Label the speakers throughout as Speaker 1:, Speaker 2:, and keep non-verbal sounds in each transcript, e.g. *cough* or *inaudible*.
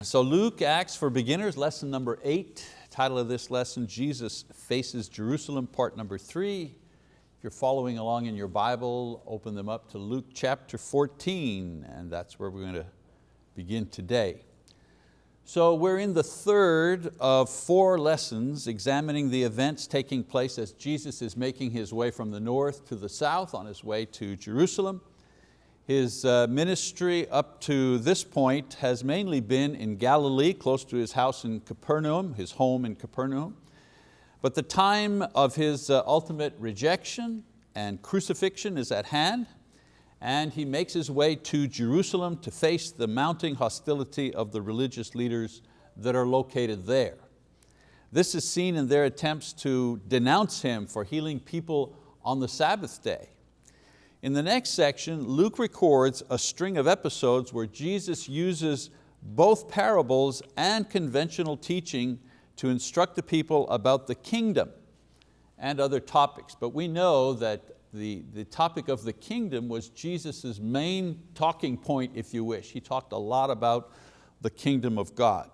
Speaker 1: So Luke, Acts for Beginners, lesson number eight. Title of this lesson, Jesus Faces Jerusalem, part number three. If you're following along in your Bible, open them up to Luke chapter 14, and that's where we're going to begin today. So we're in the third of four lessons examining the events taking place as Jesus is making his way from the north to the south on his way to Jerusalem. His uh, ministry up to this point has mainly been in Galilee, close to his house in Capernaum, his home in Capernaum. But the time of his uh, ultimate rejection and crucifixion is at hand, and he makes his way to Jerusalem to face the mounting hostility of the religious leaders that are located there. This is seen in their attempts to denounce him for healing people on the Sabbath day. In the next section, Luke records a string of episodes where Jesus uses both parables and conventional teaching to instruct the people about the kingdom and other topics. But we know that the, the topic of the kingdom was Jesus' main talking point, if you wish. He talked a lot about the kingdom of God.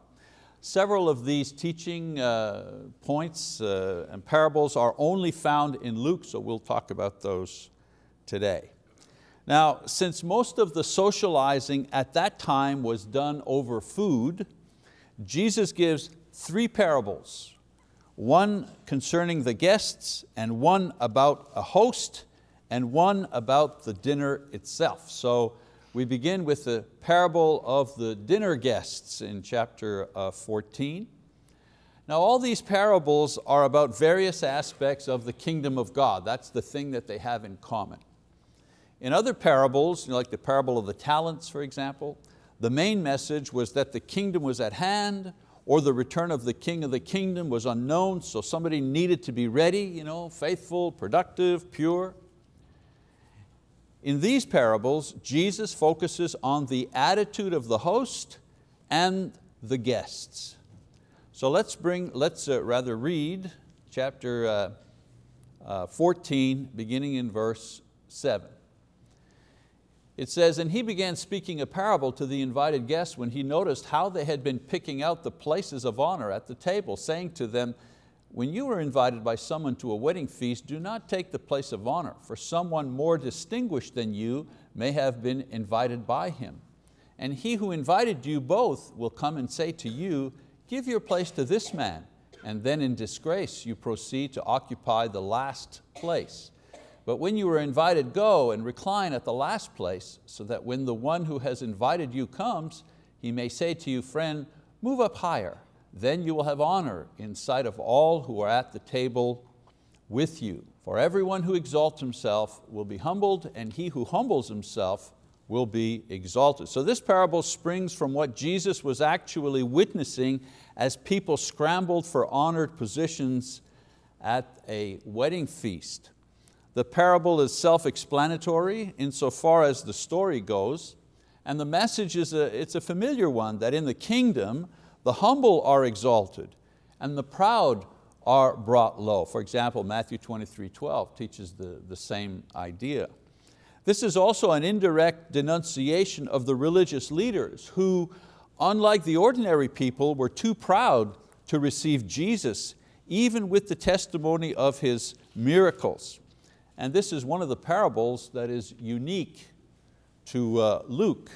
Speaker 1: Several of these teaching uh, points uh, and parables are only found in Luke, so we'll talk about those today. Now, since most of the socializing at that time was done over food, Jesus gives three parables, one concerning the guests, and one about a host, and one about the dinner itself. So we begin with the parable of the dinner guests in chapter uh, 14. Now all these parables are about various aspects of the kingdom of God. That's the thing that they have in common. In other parables, like the parable of the talents, for example, the main message was that the kingdom was at hand or the return of the king of the kingdom was unknown, so somebody needed to be ready, you know, faithful, productive, pure. In these parables, Jesus focuses on the attitude of the host and the guests. So let's bring, let's uh, rather read chapter uh, uh, 14, beginning in verse seven. It says, and he began speaking a parable to the invited guests when he noticed how they had been picking out the places of honor at the table, saying to them, when you are invited by someone to a wedding feast, do not take the place of honor, for someone more distinguished than you may have been invited by him. And he who invited you both will come and say to you, give your place to this man, and then in disgrace you proceed to occupy the last place. But when you are invited, go and recline at the last place, so that when the one who has invited you comes, he may say to you, friend, move up higher. Then you will have honor in sight of all who are at the table with you. For everyone who exalts himself will be humbled, and he who humbles himself will be exalted. So this parable springs from what Jesus was actually witnessing as people scrambled for honored positions at a wedding feast. The parable is self-explanatory insofar as the story goes, and the message is a, it's a familiar one, that in the kingdom, the humble are exalted and the proud are brought low. For example, Matthew 23, 12 teaches the, the same idea. This is also an indirect denunciation of the religious leaders who, unlike the ordinary people, were too proud to receive Jesus, even with the testimony of His miracles. And this is one of the parables that is unique to uh, Luke.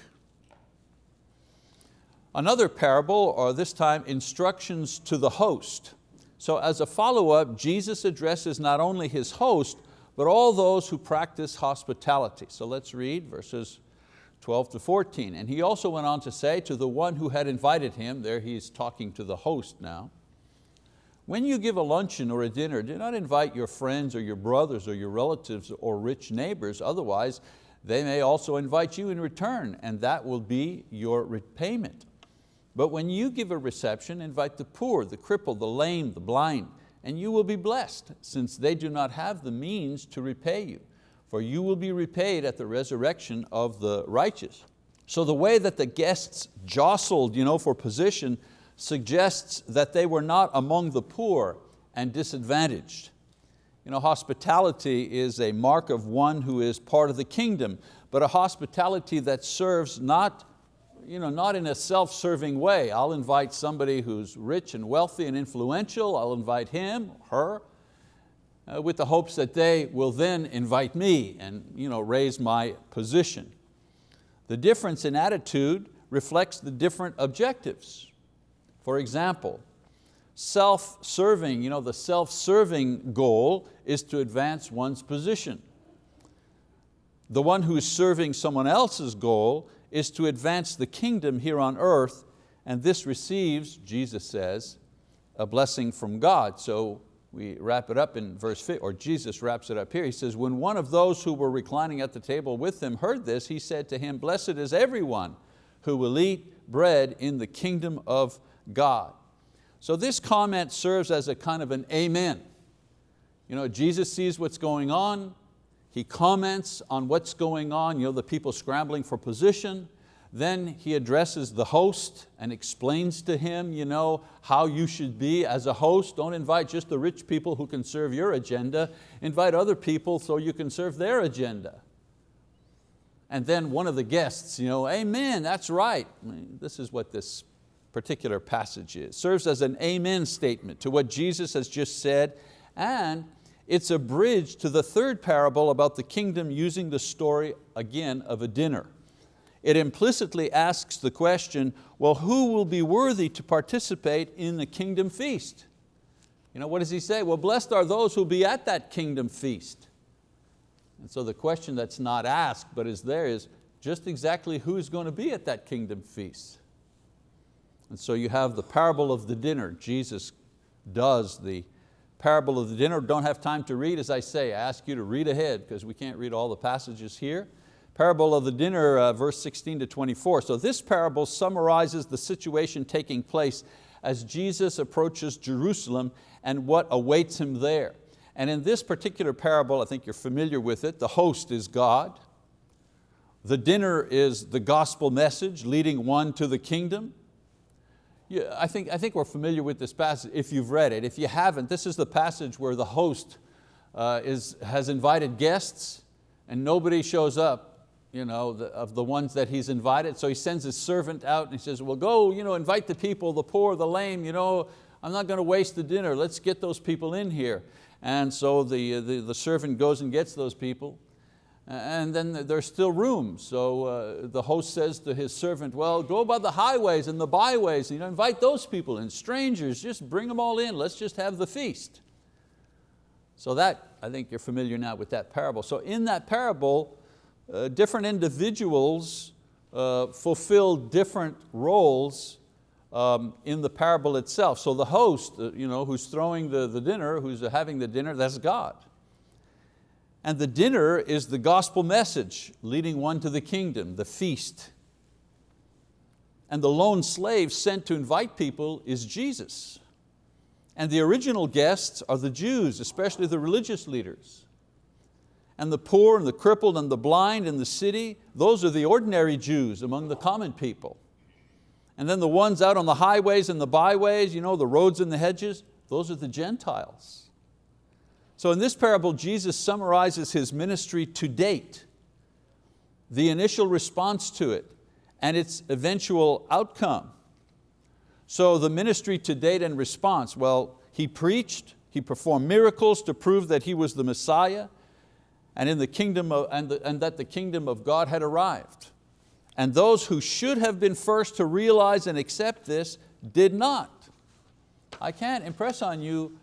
Speaker 1: Another parable, or this time instructions to the host. So as a follow-up, Jesus addresses not only his host, but all those who practice hospitality. So let's read verses 12 to 14. And he also went on to say to the one who had invited him, there he's talking to the host now, when you give a luncheon or a dinner, do not invite your friends or your brothers or your relatives or rich neighbors, otherwise they may also invite you in return and that will be your repayment. But when you give a reception, invite the poor, the crippled, the lame, the blind, and you will be blessed since they do not have the means to repay you. For you will be repaid at the resurrection of the righteous. So the way that the guests jostled you know, for position suggests that they were not among the poor and disadvantaged. You know, hospitality is a mark of one who is part of the kingdom, but a hospitality that serves not you know, not in a self-serving way. I'll invite somebody who's rich and wealthy and influential, I'll invite him, her, uh, with the hopes that they will then invite me and you know, raise my position. The difference in attitude reflects the different objectives. For example, self-serving, you know, the self-serving goal is to advance one's position. The one who is serving someone else's goal is to advance the kingdom here on earth and this receives, Jesus says, a blessing from God. So we wrap it up in verse 5, or Jesus wraps it up here. He says, when one of those who were reclining at the table with him heard this, he said to him, blessed is everyone who will eat bread in the kingdom of God. So this comment serves as a kind of an amen. You know, Jesus sees what's going on, he comments on what's going on, you know, the people scrambling for position, then he addresses the host and explains to him you know, how you should be as a host. Don't invite just the rich people who can serve your agenda. Invite other people so you can serve their agenda. And then one of the guests, you know, amen, that's right. I mean, this is what this particular passage is. Serves as an amen statement to what Jesus has just said and it's a bridge to the third parable about the kingdom using the story again of a dinner it implicitly asks the question, well, who will be worthy to participate in the kingdom feast? You know, what does he say? Well, blessed are those who will be at that kingdom feast. And so the question that's not asked but is there is just exactly who's going to be at that kingdom feast. And so you have the parable of the dinner. Jesus does the parable of the dinner. Don't have time to read, as I say, I ask you to read ahead because we can't read all the passages here. Parable of the dinner, uh, verse 16 to 24. So this parable summarizes the situation taking place as Jesus approaches Jerusalem and what awaits Him there. And in this particular parable, I think you're familiar with it, the host is God. The dinner is the gospel message leading one to the kingdom. Yeah, I, think, I think we're familiar with this passage if you've read it. If you haven't, this is the passage where the host uh, is, has invited guests and nobody shows up you know, the, of the ones that he's invited. So he sends his servant out and he says, well go you know, invite the people, the poor, the lame, you know, I'm not going to waste the dinner, let's get those people in here. And so the, the, the servant goes and gets those people and then there's still room. So uh, the host says to his servant, well, go by the highways and the byways, you know, invite those people and strangers, just bring them all in, let's just have the feast. So that, I think you're familiar now with that parable. So in that parable, uh, different individuals uh, fulfill different roles um, in the parable itself. So the host, uh, you know, who's throwing the, the dinner, who's having the dinner, that's God. And the dinner is the gospel message leading one to the kingdom, the feast. And the lone slave sent to invite people is Jesus. And the original guests are the Jews, especially the religious leaders and the poor and the crippled and the blind in the city, those are the ordinary Jews among the common people. And then the ones out on the highways and the byways, you know, the roads and the hedges, those are the Gentiles. So in this parable, Jesus summarizes His ministry to date, the initial response to it, and its eventual outcome. So the ministry to date and response, well, He preached, He performed miracles to prove that He was the Messiah, and, in the kingdom of, and, the, and that the kingdom of God had arrived. And those who should have been first to realize and accept this did not. I can't impress on you,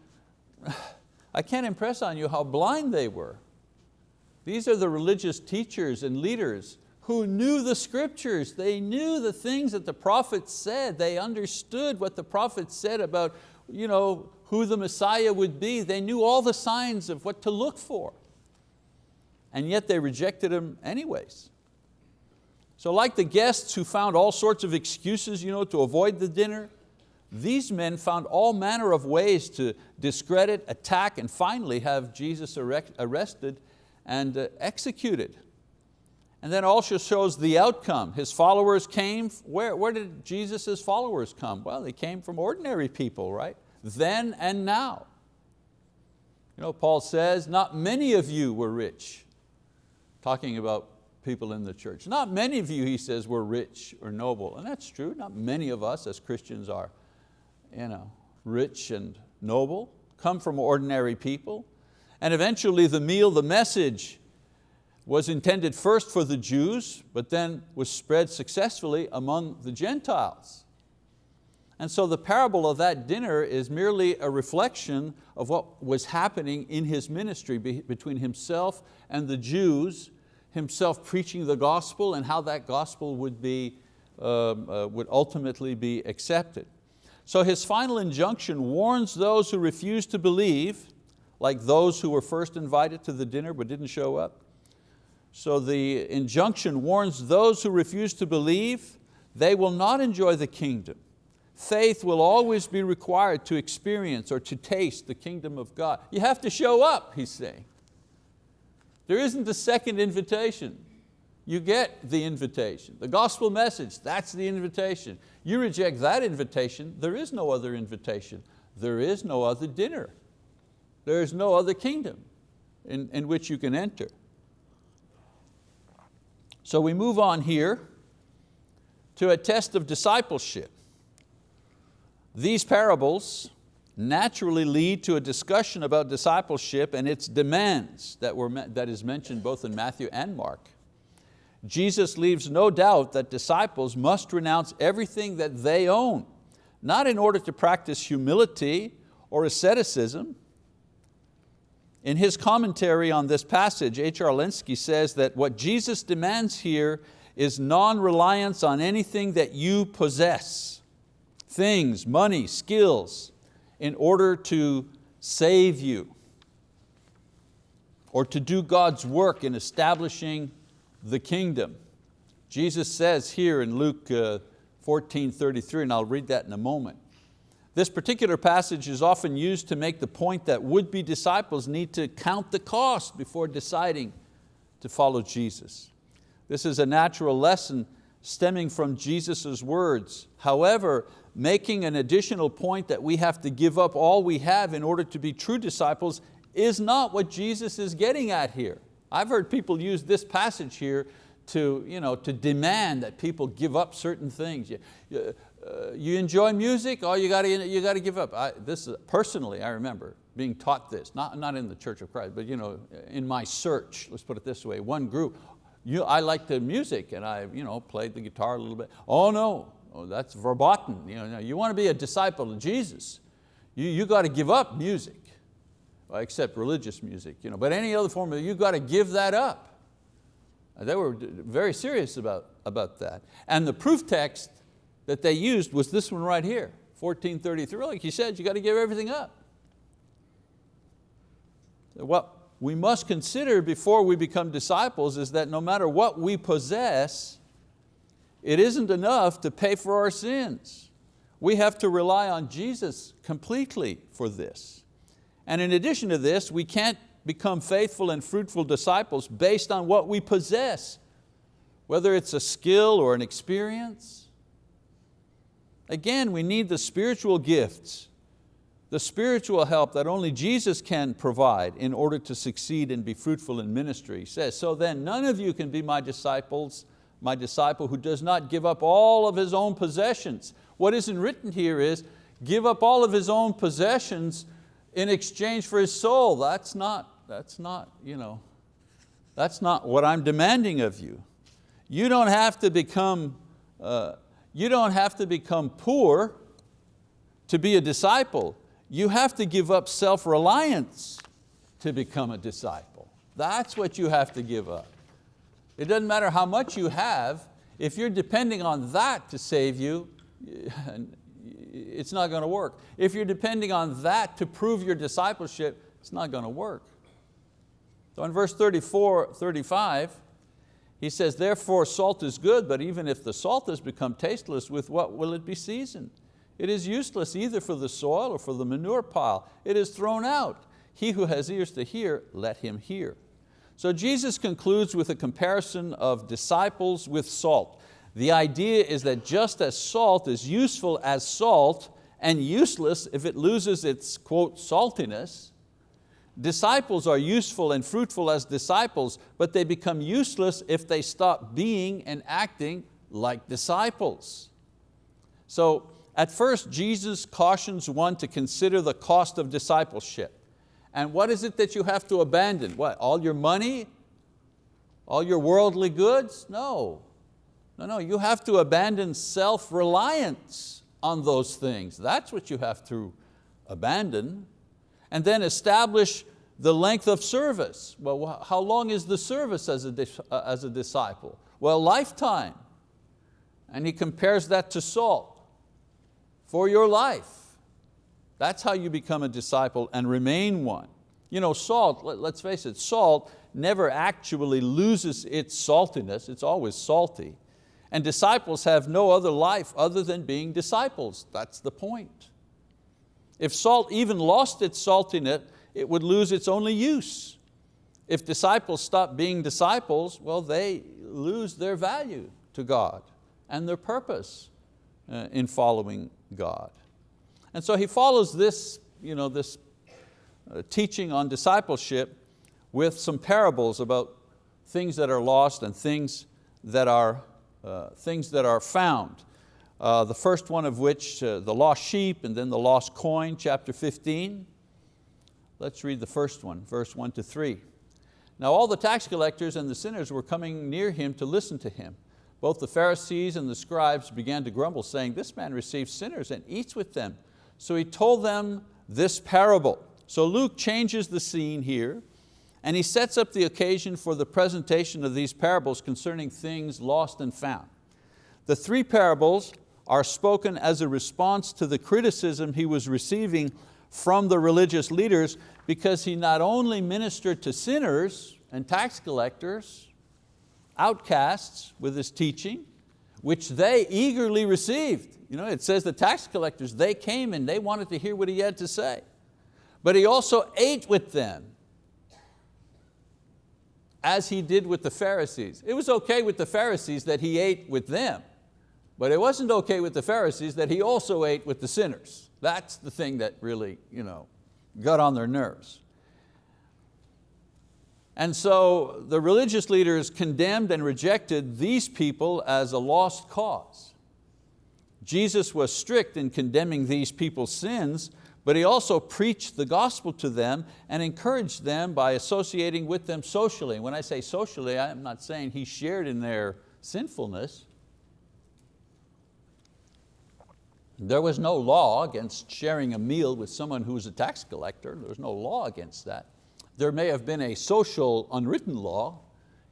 Speaker 1: I can't impress on you how blind they were. These are the religious teachers and leaders who knew the scriptures. They knew the things that the prophets said. They understood what the prophets said about you know, who the Messiah would be. They knew all the signs of what to look for and yet they rejected him anyways. So like the guests who found all sorts of excuses you know, to avoid the dinner, these men found all manner of ways to discredit, attack, and finally have Jesus arrested and uh, executed. And then also shows the outcome. His followers came, where, where did Jesus' followers come? Well, they came from ordinary people, right? Then and now. You know, Paul says, not many of you were rich talking about people in the church. Not many of you, he says, were rich or noble. And that's true, not many of us as Christians are you know, rich and noble, come from ordinary people. And eventually the meal, the message, was intended first for the Jews, but then was spread successfully among the Gentiles. And so the parable of that dinner is merely a reflection of what was happening in his ministry between himself and the Jews, himself preaching the gospel and how that gospel would, be, um, uh, would ultimately be accepted. So his final injunction warns those who refuse to believe, like those who were first invited to the dinner but didn't show up. So the injunction warns those who refuse to believe, they will not enjoy the kingdom. Faith will always be required to experience or to taste the kingdom of God. You have to show up, he's saying. There isn't a second invitation. You get the invitation. The gospel message, that's the invitation. You reject that invitation, there is no other invitation. There is no other dinner. There is no other kingdom in, in which you can enter. So we move on here to a test of discipleship. These parables naturally lead to a discussion about discipleship and its demands that, were, that is mentioned both in Matthew and Mark. Jesus leaves no doubt that disciples must renounce everything that they own, not in order to practice humility or asceticism. In his commentary on this passage, H.R. Lenski says that what Jesus demands here is non-reliance on anything that you possess things, money, skills, in order to save you or to do God's work in establishing the kingdom. Jesus says here in Luke uh, 14, 33, and I'll read that in a moment. This particular passage is often used to make the point that would-be disciples need to count the cost before deciding to follow Jesus. This is a natural lesson stemming from Jesus' words. However, making an additional point that we have to give up all we have in order to be true disciples is not what Jesus is getting at here. I've heard people use this passage here to, you know, to demand that people give up certain things. You, you, uh, you enjoy music, oh, you got to, you got to give up. I, this is, personally, I remember being taught this, not, not in the Church of Christ, but you know, in my search, let's put it this way, one group, you, I like the music and I you know, played the guitar a little bit. Oh no, Oh, that's verboten. You, know, you want to be a disciple of Jesus, you, you got to give up music, except religious music. You know, but any other form of you've got to give that up. Uh, they were very serious about, about that. And the proof text that they used was this one right here, 1433. Like you said, you got to give everything up. What we must consider before we become disciples is that no matter what we possess, it isn't enough to pay for our sins. We have to rely on Jesus completely for this. And in addition to this, we can't become faithful and fruitful disciples based on what we possess, whether it's a skill or an experience. Again, we need the spiritual gifts, the spiritual help that only Jesus can provide in order to succeed and be fruitful in ministry. He says, so then none of you can be my disciples my disciple who does not give up all of his own possessions. What isn't written here is, give up all of his own possessions in exchange for his soul. That's not, that's not, you know, that's not what I'm demanding of you. You don't have to become, uh, you don't have to become poor to be a disciple. You have to give up self-reliance to become a disciple. That's what you have to give up. It doesn't matter how much you have, if you're depending on that to save you, *laughs* it's not going to work. If you're depending on that to prove your discipleship, it's not going to work. So in verse 34, 35, he says, therefore salt is good, but even if the salt has become tasteless, with what will it be seasoned? It is useless either for the soil or for the manure pile. It is thrown out. He who has ears to hear, let him hear. So Jesus concludes with a comparison of disciples with salt. The idea is that just as salt is useful as salt and useless if it loses its, quote, saltiness, Disciples are useful and fruitful as disciples, but they become useless if they stop being and acting like disciples. So at first Jesus cautions one to consider the cost of discipleship. And what is it that you have to abandon? What, all your money? All your worldly goods? No, no, no, you have to abandon self-reliance on those things. That's what you have to abandon. And then establish the length of service. Well, how long is the service as a, uh, as a disciple? Well, lifetime. And he compares that to salt for your life. That's how you become a disciple and remain one. You know, salt, let's face it, salt never actually loses its saltiness, it's always salty. And disciples have no other life other than being disciples. That's the point. If salt even lost its saltiness, it would lose its only use. If disciples stop being disciples, well, they lose their value to God and their purpose uh, in following God. And so he follows this, you know, this uh, teaching on discipleship with some parables about things that are lost and things that are, things that are found. Uh, the first one of which, uh, the lost sheep and then the lost coin, chapter 15. Let's read the first one, verse one to three. Now all the tax collectors and the sinners were coming near him to listen to him. Both the Pharisees and the scribes began to grumble, saying, this man receives sinners and eats with them. So he told them this parable. So Luke changes the scene here and he sets up the occasion for the presentation of these parables concerning things lost and found. The three parables are spoken as a response to the criticism he was receiving from the religious leaders because he not only ministered to sinners and tax collectors, outcasts with his teaching, which they eagerly received. You know, it says the tax collectors, they came and they wanted to hear what he had to say. But he also ate with them as he did with the Pharisees. It was okay with the Pharisees that he ate with them, but it wasn't okay with the Pharisees that he also ate with the sinners. That's the thing that really you know, got on their nerves. And so the religious leaders condemned and rejected these people as a lost cause. Jesus was strict in condemning these people's sins, but He also preached the gospel to them and encouraged them by associating with them socially. When I say socially, I'm not saying He shared in their sinfulness. There was no law against sharing a meal with someone who was a tax collector. There was no law against that. There may have been a social unwritten law.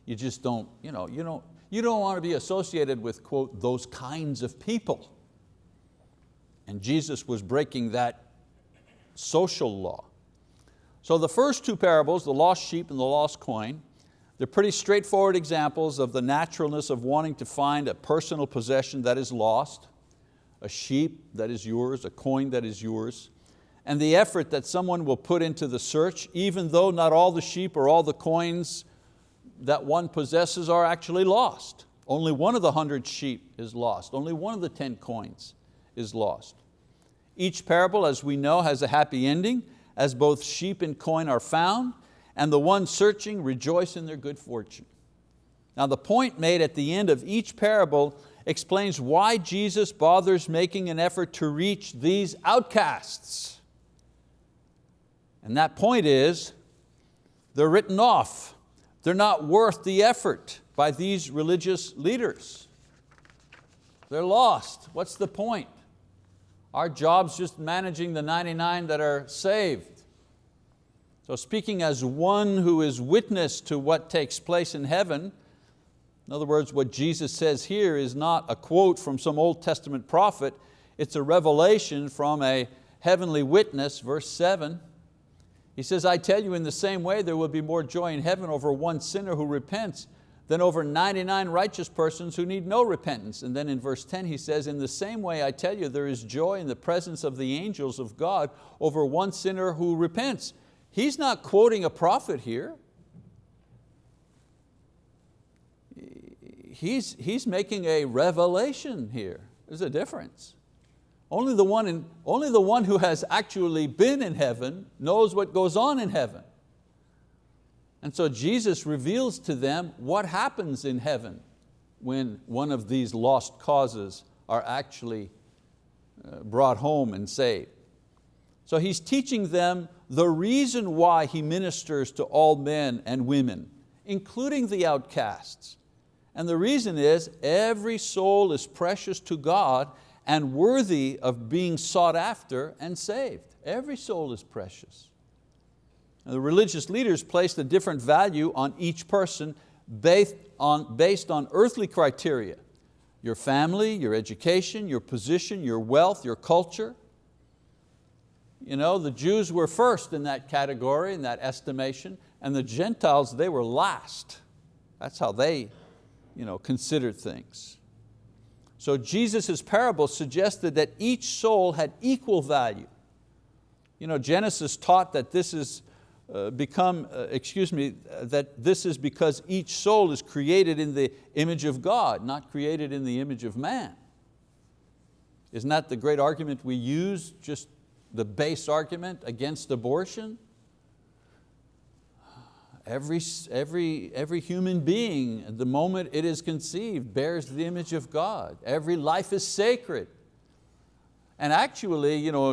Speaker 1: You just don't, you know, you don't, you don't want to be associated with, quote, those kinds of people. And Jesus was breaking that social law. So the first two parables, the lost sheep and the lost coin, they're pretty straightforward examples of the naturalness of wanting to find a personal possession that is lost, a sheep that is yours, a coin that is yours, and the effort that someone will put into the search, even though not all the sheep or all the coins that one possesses are actually lost. Only one of the hundred sheep is lost. Only one of the 10 coins is lost. Each parable, as we know, has a happy ending, as both sheep and coin are found, and the ones searching rejoice in their good fortune. Now the point made at the end of each parable explains why Jesus bothers making an effort to reach these outcasts. And that point is, they're written off. They're not worth the effort by these religious leaders. They're lost. What's the point? Our job's just managing the 99 that are saved. So speaking as one who is witness to what takes place in heaven, in other words, what Jesus says here is not a quote from some Old Testament prophet, it's a revelation from a heavenly witness, verse seven. He says, I tell you in the same way there will be more joy in heaven over one sinner who repents than over 99 righteous persons who need no repentance. And then in verse 10 he says, in the same way I tell you there is joy in the presence of the angels of God over one sinner who repents. He's not quoting a prophet here. He's, he's making a revelation here. There's a difference. Only the, one in, only the one who has actually been in heaven knows what goes on in heaven. And so Jesus reveals to them what happens in heaven when one of these lost causes are actually uh, brought home and saved. So he's teaching them the reason why he ministers to all men and women, including the outcasts. And the reason is every soul is precious to God and worthy of being sought after and saved. Every soul is precious. The religious leaders placed a different value on each person based on, based on earthly criteria. Your family, your education, your position, your wealth, your culture. You know, the Jews were first in that category, in that estimation, and the Gentiles, they were last. That's how they you know, considered things. So Jesus' parable suggested that each soul had equal value. You know, Genesis taught that this is uh, become, uh, excuse me, that this is because each soul is created in the image of God, not created in the image of man. Isn't that the great argument we use, just the base argument against abortion? Every, every, every human being, the moment it is conceived, bears the image of God. Every life is sacred. And actually, you know,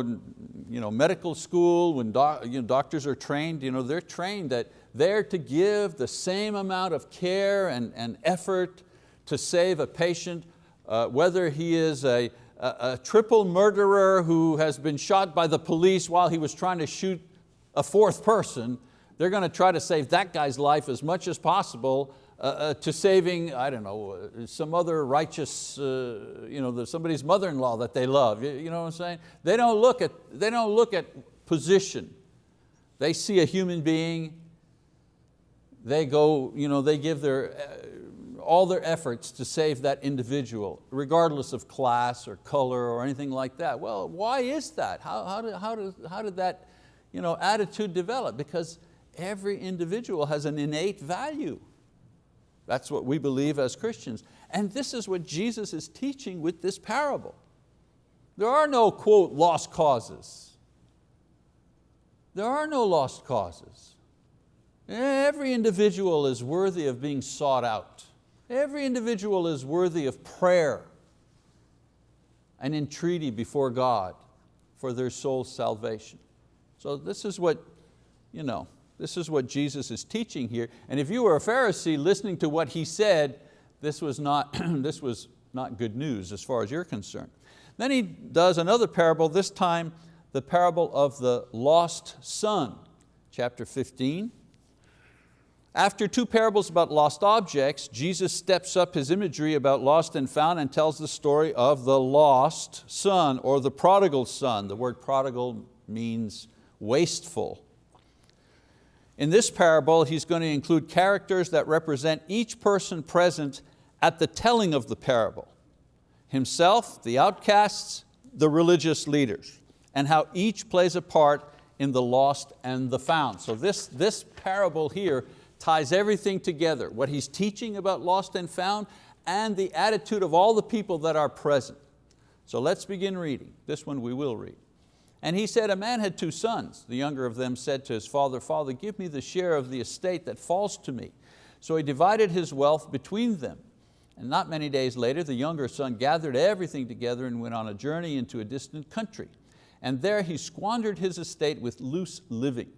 Speaker 1: you know, medical school, when doc, you know, doctors are trained, you know, they're trained that they're to give the same amount of care and, and effort to save a patient, uh, whether he is a, a, a triple murderer who has been shot by the police while he was trying to shoot a fourth person, they're going to try to save that guy's life as much as possible uh, uh, to saving, I don't know, uh, some other righteous, uh, you know, somebody's mother-in-law that they love, you, you, know what I'm saying? They don't, look at, they don't look at position. They see a human being, they go, you know, they give their, uh, all their efforts to save that individual, regardless of class or color or anything like that. Well, why is that? How, how, did, how, did, how did that you know, attitude develop? Because every individual has an innate value. That's what we believe as Christians. And this is what Jesus is teaching with this parable. There are no, quote, lost causes. There are no lost causes. Every individual is worthy of being sought out. Every individual is worthy of prayer and entreaty before God for their soul's salvation. So this is what, you know, this is what Jesus is teaching here. And if you were a Pharisee listening to what he said, this was not, *clears throat* this was not good news as far as you're concerned. Then he does another parable, this time the parable of the lost son, chapter 15. After two parables about lost objects, Jesus steps up his imagery about lost and found and tells the story of the lost son or the prodigal son. The word prodigal means wasteful. In this parable, he's going to include characters that represent each person present at the telling of the parable. Himself, the outcasts, the religious leaders, and how each plays a part in the lost and the found. So this, this parable here ties everything together, what he's teaching about lost and found and the attitude of all the people that are present. So let's begin reading. This one we will read. And he said, a man had two sons. The younger of them said to his father, Father, give me the share of the estate that falls to me. So he divided his wealth between them. And not many days later, the younger son gathered everything together and went on a journey into a distant country. And there he squandered his estate with loose living.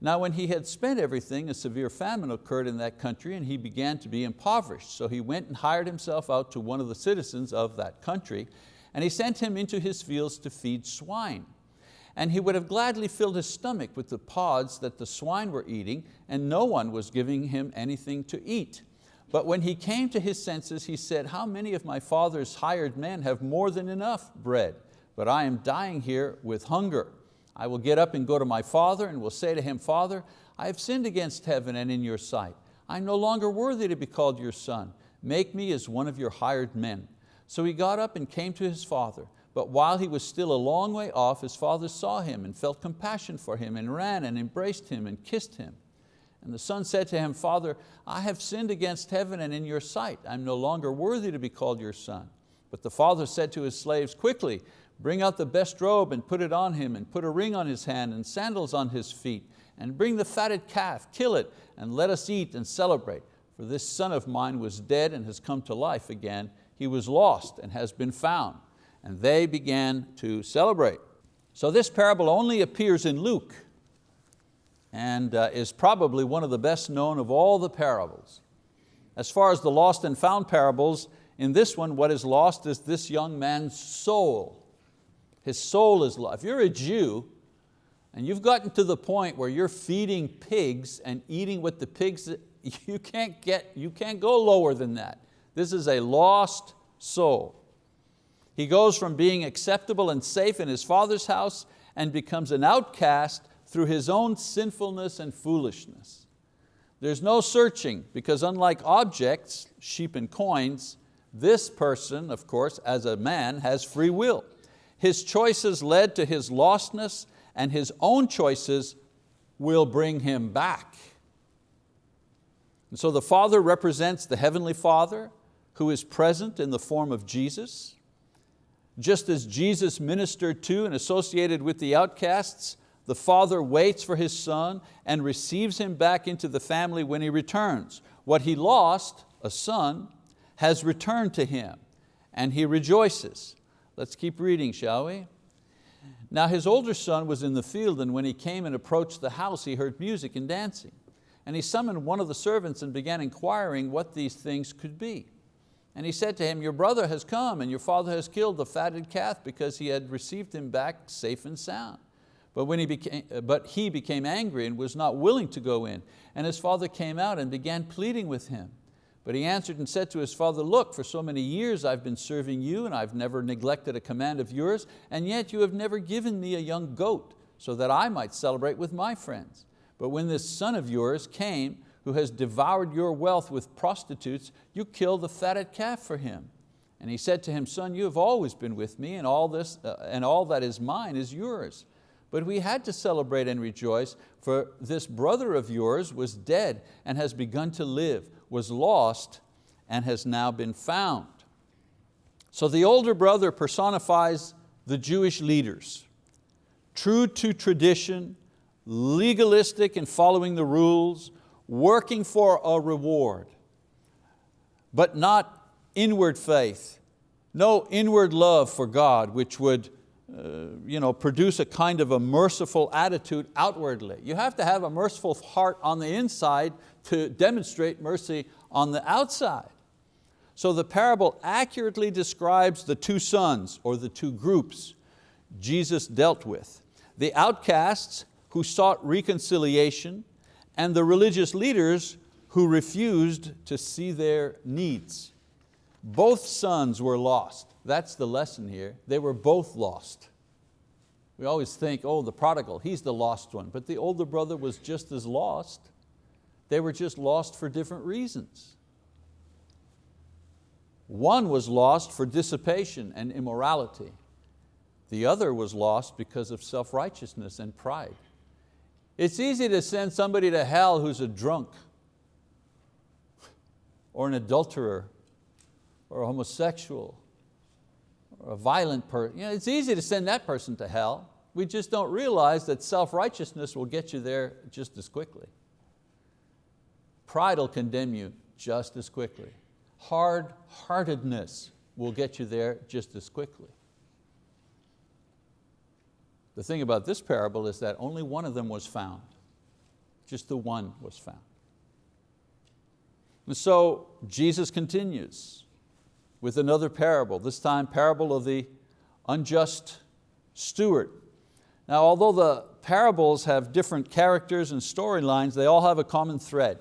Speaker 1: Now when he had spent everything, a severe famine occurred in that country and he began to be impoverished. So he went and hired himself out to one of the citizens of that country and he sent him into his fields to feed swine and he would have gladly filled his stomach with the pods that the swine were eating, and no one was giving him anything to eat. But when he came to his senses, he said, how many of my father's hired men have more than enough bread, but I am dying here with hunger. I will get up and go to my father and will say to him, Father, I have sinned against heaven and in your sight. I'm no longer worthy to be called your son. Make me as one of your hired men. So he got up and came to his father. But while he was still a long way off, his father saw him and felt compassion for him and ran and embraced him and kissed him. And the son said to him, Father, I have sinned against heaven and in your sight. I'm no longer worthy to be called your son. But the father said to his slaves, quickly, Bring out the best robe and put it on him, and put a ring on his hand and sandals on his feet, and bring the fatted calf, kill it, and let us eat and celebrate. For this son of mine was dead and has come to life again. He was lost and has been found. And they began to celebrate. So this parable only appears in Luke and uh, is probably one of the best known of all the parables. As far as the lost and found parables, in this one what is lost is this young man's soul. His soul is lost. If you're a Jew and you've gotten to the point where you're feeding pigs and eating with the pigs, *laughs* you can't, get, you can't go lower than that. This is a lost soul. He goes from being acceptable and safe in his father's house and becomes an outcast through his own sinfulness and foolishness. There's no searching because unlike objects, sheep and coins, this person, of course, as a man, has free will. His choices led to his lostness and his own choices will bring him back. And so the Father represents the Heavenly Father who is present in the form of Jesus. Just as Jesus ministered to and associated with the outcasts, the Father waits for His Son and receives him back into the family when He returns. What He lost, a son, has returned to Him and He rejoices. Let's keep reading, shall we? Now his older son was in the field and when he came and approached the house he heard music and dancing. And he summoned one of the servants and began inquiring what these things could be. And he said to him, your brother has come and your father has killed the fatted calf because he had received him back safe and sound. But, when he became, but he became angry and was not willing to go in. And his father came out and began pleading with him. But he answered and said to his father, look, for so many years I've been serving you and I've never neglected a command of yours, and yet you have never given me a young goat so that I might celebrate with my friends. But when this son of yours came, who has devoured your wealth with prostitutes, you kill the fatted calf for him. And he said to him, son, you have always been with me and all, this, uh, and all that is mine is yours. But we had to celebrate and rejoice, for this brother of yours was dead and has begun to live, was lost and has now been found. So the older brother personifies the Jewish leaders. True to tradition, legalistic in following the rules, working for a reward, but not inward faith, no inward love for God which would uh, you know, produce a kind of a merciful attitude outwardly. You have to have a merciful heart on the inside to demonstrate mercy on the outside. So the parable accurately describes the two sons or the two groups Jesus dealt with. The outcasts who sought reconciliation and the religious leaders who refused to see their needs. Both sons were lost. That's the lesson here. They were both lost. We always think, oh, the prodigal, he's the lost one. But the older brother was just as lost. They were just lost for different reasons. One was lost for dissipation and immorality. The other was lost because of self-righteousness and pride. It's easy to send somebody to hell who's a drunk or an adulterer or a homosexual or a violent person. You know, it's easy to send that person to hell. We just don't realize that self-righteousness will get you there just as quickly. Pride will condemn you just as quickly. Hard-heartedness will get you there just as quickly. The thing about this parable is that only one of them was found. Just the one was found. And so Jesus continues with another parable, this time parable of the unjust steward. Now although the parables have different characters and storylines, they all have a common thread.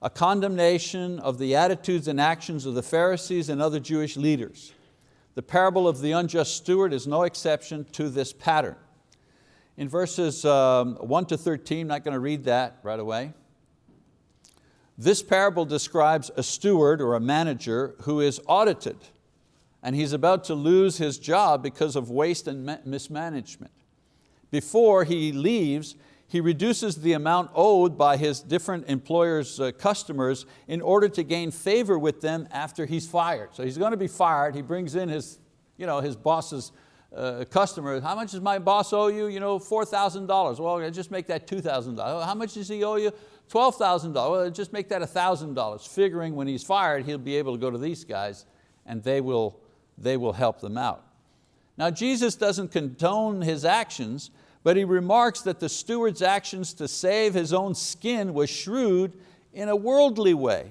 Speaker 1: A condemnation of the attitudes and actions of the Pharisees and other Jewish leaders. The parable of the unjust steward is no exception to this pattern. In verses um, 1 to 13, not going to read that right away. This parable describes a steward or a manager who is audited and he's about to lose his job because of waste and mismanagement. Before he leaves, he reduces the amount owed by his different employers' uh, customers in order to gain favor with them after he's fired. So he's going to be fired, he brings in his, you know, his boss's uh, customer, how much does my boss owe you? You know, $4,000. Well, just make that $2,000. How much does he owe you? $12,000. Well, just make that $1,000. Figuring when he's fired, he'll be able to go to these guys and they will, they will help them out. Now Jesus doesn't condone his actions, but he remarks that the steward's actions to save his own skin was shrewd in a worldly way.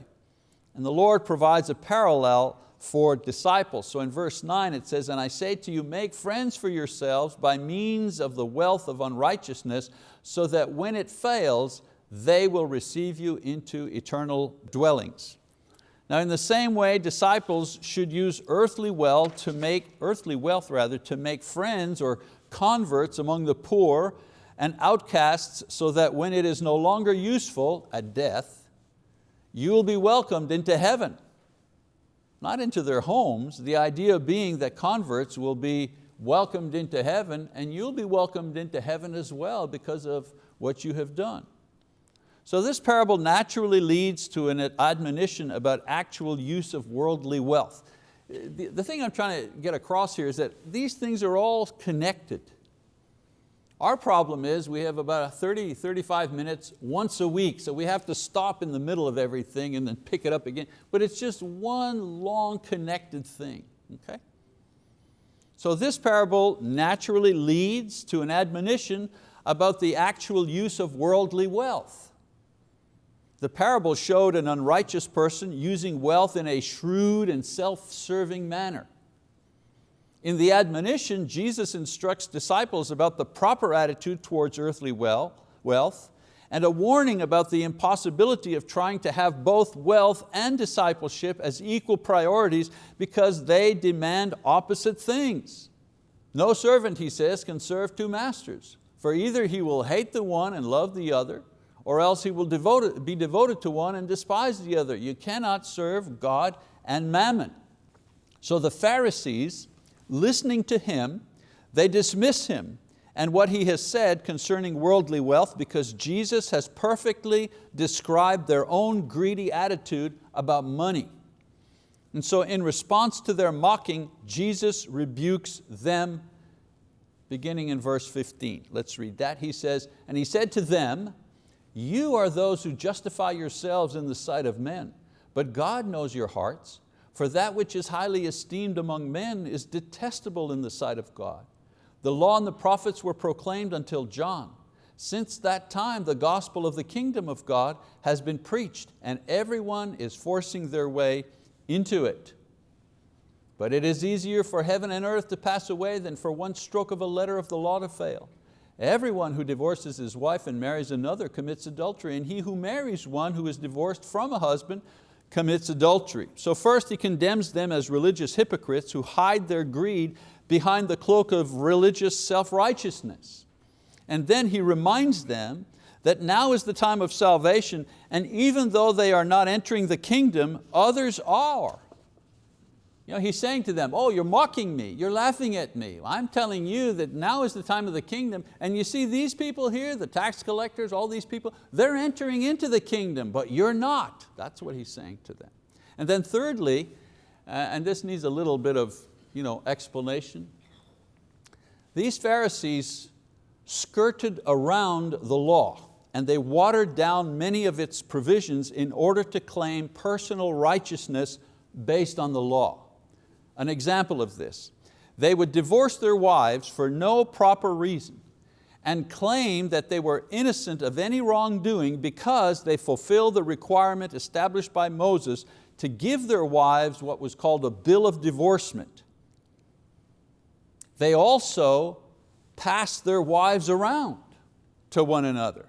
Speaker 1: And the Lord provides a parallel for disciples. So in verse nine it says, and I say to you, make friends for yourselves by means of the wealth of unrighteousness, so that when it fails, they will receive you into eternal dwellings. Now in the same way, disciples should use earthly wealth to make, earthly wealth rather, to make friends or converts among the poor and outcasts so that when it is no longer useful at death, you will be welcomed into heaven not into their homes, the idea being that converts will be welcomed into heaven and you'll be welcomed into heaven as well because of what you have done. So this parable naturally leads to an admonition about actual use of worldly wealth. The, the thing I'm trying to get across here is that these things are all connected. Our problem is we have about 30, 35 minutes once a week, so we have to stop in the middle of everything and then pick it up again. But it's just one long connected thing, okay? So this parable naturally leads to an admonition about the actual use of worldly wealth. The parable showed an unrighteous person using wealth in a shrewd and self-serving manner. In the admonition, Jesus instructs disciples about the proper attitude towards earthly wealth and a warning about the impossibility of trying to have both wealth and discipleship as equal priorities because they demand opposite things. No servant, he says, can serve two masters, for either he will hate the one and love the other, or else he will devote, be devoted to one and despise the other. You cannot serve God and mammon. So the Pharisees listening to him, they dismiss him and what he has said concerning worldly wealth because Jesus has perfectly described their own greedy attitude about money. And so in response to their mocking, Jesus rebukes them beginning in verse 15. Let's read that. He says, and he said to them, you are those who justify yourselves in the sight of men, but God knows your hearts. For that which is highly esteemed among men is detestable in the sight of God. The law and the prophets were proclaimed until John. Since that time the gospel of the kingdom of God has been preached and everyone is forcing their way into it. But it is easier for heaven and earth to pass away than for one stroke of a letter of the law to fail. Everyone who divorces his wife and marries another commits adultery, and he who marries one who is divorced from a husband commits adultery. So first he condemns them as religious hypocrites who hide their greed behind the cloak of religious self-righteousness. And then he reminds them that now is the time of salvation and even though they are not entering the kingdom, others are. You know, he's saying to them, oh, you're mocking me, you're laughing at me. I'm telling you that now is the time of the kingdom, and you see these people here, the tax collectors, all these people, they're entering into the kingdom, but you're not. That's what he's saying to them. And then thirdly, uh, and this needs a little bit of you know, explanation, these Pharisees skirted around the law and they watered down many of its provisions in order to claim personal righteousness based on the law. An example of this, they would divorce their wives for no proper reason and claim that they were innocent of any wrongdoing because they fulfilled the requirement established by Moses to give their wives what was called a bill of divorcement. They also passed their wives around to one another.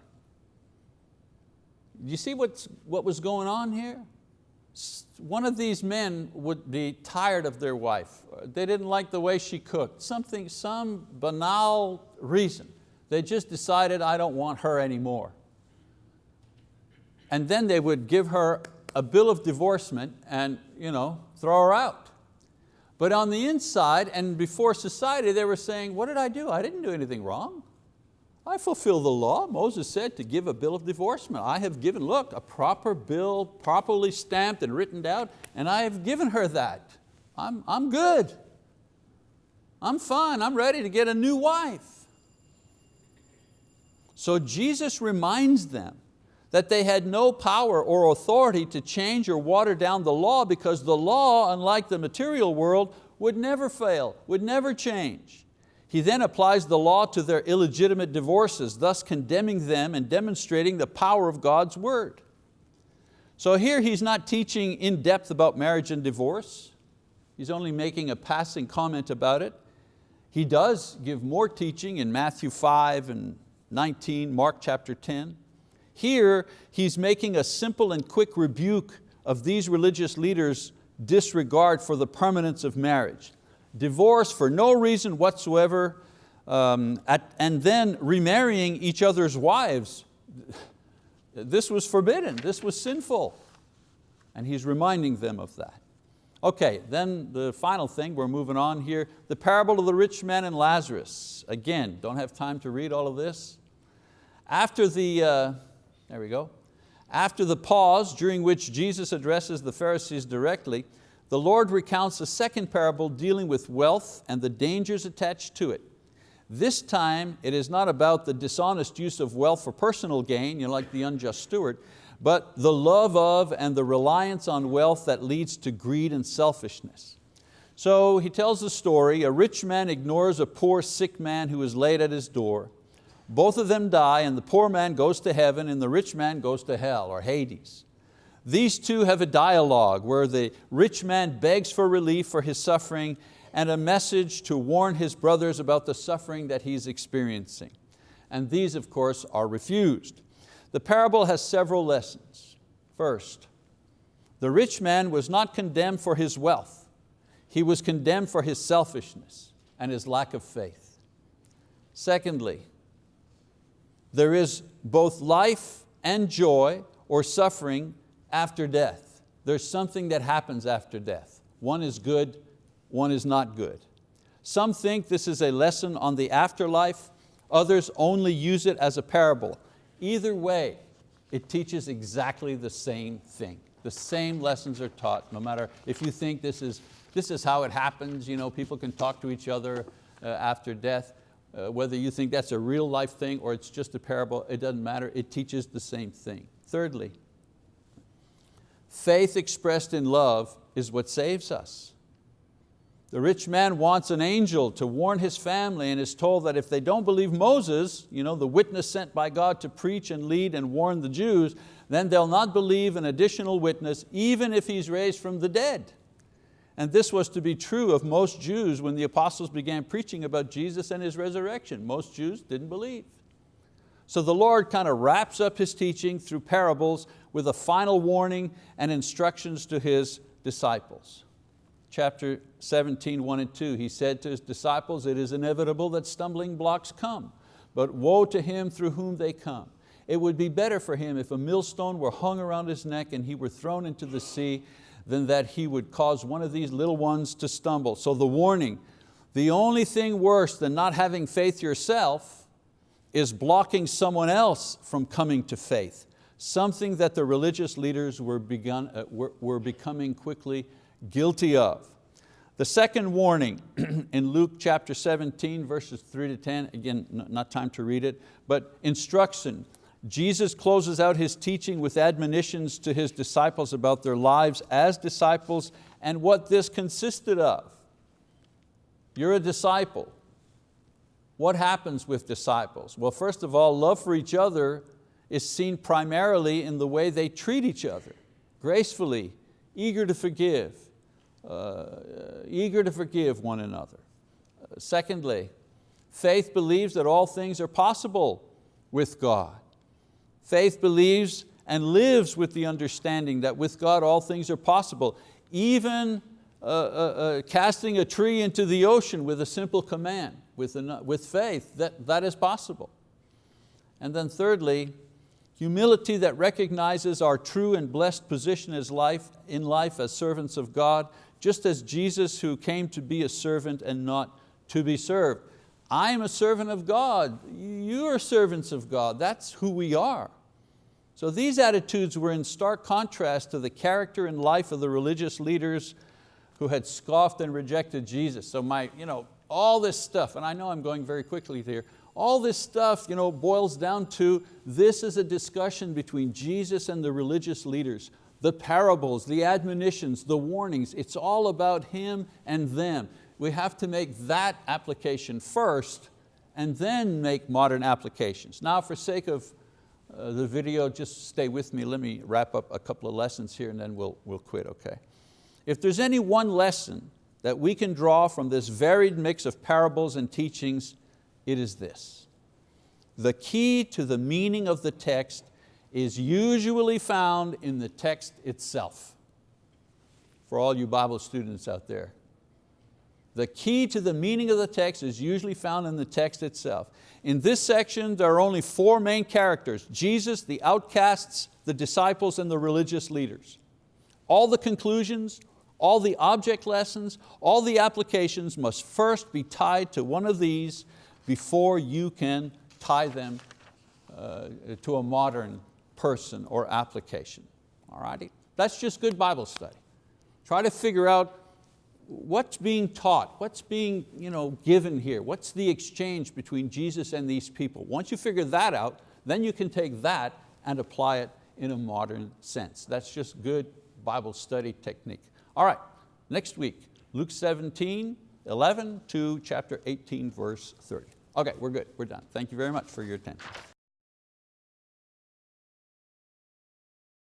Speaker 1: You see what's, what was going on here? One of these men would be tired of their wife. They didn't like the way she cooked, something, some banal reason. They just decided, I don't want her anymore. And then they would give her a bill of divorcement and you know, throw her out. But on the inside and before society, they were saying, what did I do? I didn't do anything wrong. I fulfill the law. Moses said to give a bill of divorcement. I have given, look, a proper bill, properly stamped and written out, and I have given her that. I'm, I'm good. I'm fine, I'm ready to get a new wife. So Jesus reminds them that they had no power or authority to change or water down the law because the law, unlike the material world, would never fail, would never change. He then applies the law to their illegitimate divorces, thus condemning them and demonstrating the power of God's word. So here he's not teaching in depth about marriage and divorce. He's only making a passing comment about it. He does give more teaching in Matthew 5 and 19, Mark chapter 10. Here, he's making a simple and quick rebuke of these religious leaders' disregard for the permanence of marriage. Divorce for no reason whatsoever, um, at, and then remarrying each other's wives. This was forbidden, this was sinful. And he's reminding them of that. Okay, then the final thing, we're moving on here, the parable of the rich man and Lazarus. Again, don't have time to read all of this. After the, uh, there we go. After the pause during which Jesus addresses the Pharisees directly, the Lord recounts a second parable dealing with wealth and the dangers attached to it. This time it is not about the dishonest use of wealth for personal gain, you know, like the unjust steward, but the love of and the reliance on wealth that leads to greed and selfishness. So he tells the story, a rich man ignores a poor sick man who is laid at his door. Both of them die and the poor man goes to heaven and the rich man goes to hell or Hades. These two have a dialogue where the rich man begs for relief for his suffering and a message to warn his brothers about the suffering that he's experiencing. And these, of course, are refused. The parable has several lessons. First, the rich man was not condemned for his wealth. He was condemned for his selfishness and his lack of faith. Secondly, there is both life and joy or suffering after death. There's something that happens after death. One is good, one is not good. Some think this is a lesson on the afterlife, others only use it as a parable. Either way, it teaches exactly the same thing. The same lessons are taught, no matter if you think this is, this is how it happens, you know, people can talk to each other uh, after death. Uh, whether you think that's a real life thing or it's just a parable, it doesn't matter, it teaches the same thing. Thirdly, faith expressed in love is what saves us. The rich man wants an angel to warn his family and is told that if they don't believe Moses, you know, the witness sent by God to preach and lead and warn the Jews, then they'll not believe an additional witness even if he's raised from the dead. And this was to be true of most Jews when the apostles began preaching about Jesus and His resurrection. Most Jews didn't believe. So the Lord kind of wraps up His teaching through parables with a final warning and instructions to His disciples. Chapter 17, 1 and 2, He said to His disciples, it is inevitable that stumbling blocks come, but woe to him through whom they come. It would be better for him if a millstone were hung around his neck and he were thrown into the sea than that he would cause one of these little ones to stumble. So the warning, the only thing worse than not having faith yourself is blocking someone else from coming to faith, something that the religious leaders were, begun, uh, were, were becoming quickly guilty of. The second warning *clears throat* in Luke chapter 17, verses 3 to 10, again, not time to read it, but instruction, Jesus closes out His teaching with admonitions to His disciples about their lives as disciples and what this consisted of. You're a disciple. What happens with disciples? Well, first of all, love for each other is seen primarily in the way they treat each other, gracefully, eager to forgive, uh, eager to forgive one another. Secondly, faith believes that all things are possible with God. Faith believes and lives with the understanding that with God all things are possible. Even uh, uh, uh, casting a tree into the ocean with a simple command, with, with faith, that, that is possible. And then thirdly, humility that recognizes our true and blessed position as life, in life as servants of God, just as Jesus who came to be a servant and not to be served. I'm a servant of God, you are servants of God, that's who we are. So these attitudes were in stark contrast to the character and life of the religious leaders who had scoffed and rejected Jesus. So my, you know, all this stuff, and I know I'm going very quickly here, all this stuff you know, boils down to this is a discussion between Jesus and the religious leaders. The parables, the admonitions, the warnings, it's all about Him and them. We have to make that application first and then make modern applications. Now for sake of uh, the video, just stay with me. Let me wrap up a couple of lessons here and then we'll, we'll quit, okay? If there's any one lesson that we can draw from this varied mix of parables and teachings, it is this. The key to the meaning of the text is usually found in the text itself. For all you Bible students out there. The key to the meaning of the text is usually found in the text itself. In this section, there are only four main characters, Jesus, the outcasts, the disciples, and the religious leaders. All the conclusions, all the object lessons, all the applications must first be tied to one of these before you can tie them uh, to a modern person or application. All righty? That's just good Bible study. Try to figure out what's being taught, what's being you know, given here, what's the exchange between Jesus and these people. Once you figure that out, then you can take that and apply it in a modern sense. That's just good Bible study technique. All right, next week, Luke 17, 11 to chapter 18, verse 30. Okay, we're good, we're done. Thank you very much for your attention.